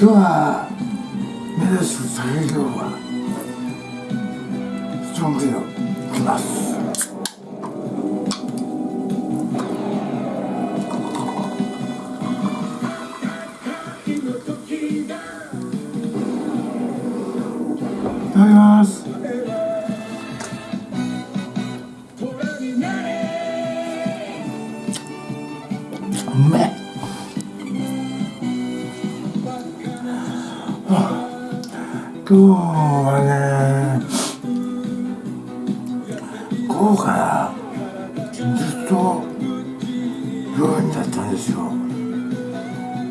今日は目指す酒業はストロングよいきますいただきます。うめ今日はね午後からずっと病院だったんですよ。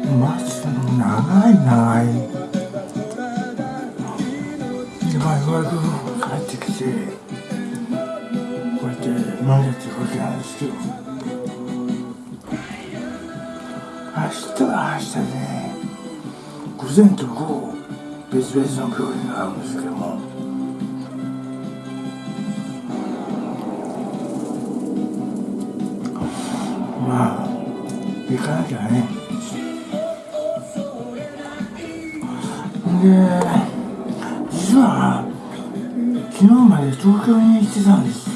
待つの長い長い。今ようやく帰ってきてこうやって飲んでってるわけなんですけど。明日は明日でね。午前と午後。別々の病院があるんですけども。まあ行かなきゃね。で実は昨日まで東京に行ってたんです。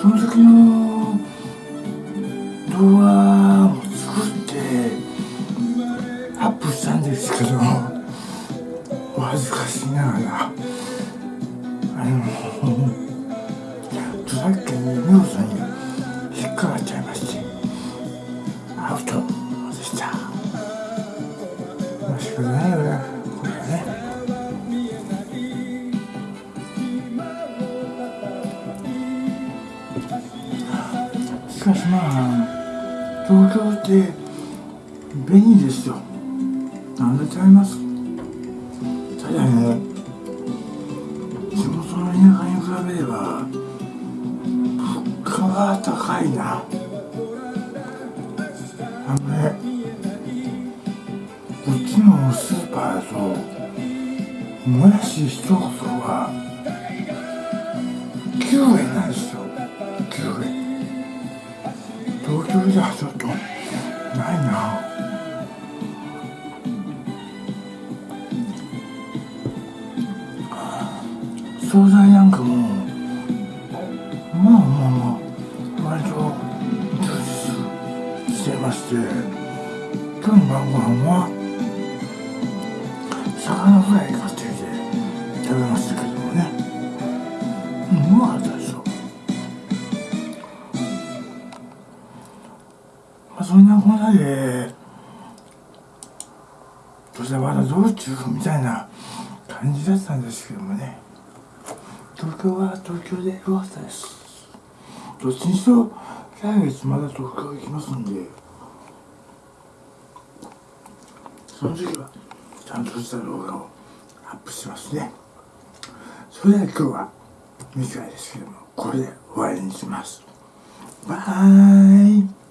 その時の動画ですけど恥ずかしながら。あの著作権に妙さんに。引っかかっちゃいまして。アウト。でした？まあ仕方ないよねこれはね。しかしまあ東京って便利ですよ。何でちゃいます？ただね地元の田舎に比べれば物価は高いな。あのねこっちのスーパーだともやし一袋は9円なんですよ。9円。東京じ惣菜なんかもまあまあまあ割と充実してまして今日の晩ご飯は魚フライ買ってきて食べましたけどもね。うんうまかったですよまあそんなこんなでそしてまだ道中みたいな感じだったんですけどもね。東京は東京でよかったです。どっちにしろ来月まだ東京行きますんで。その時はちゃんとした動画をアップしますね。それでは今日は短いですけどもこれで終わりにします。バイ。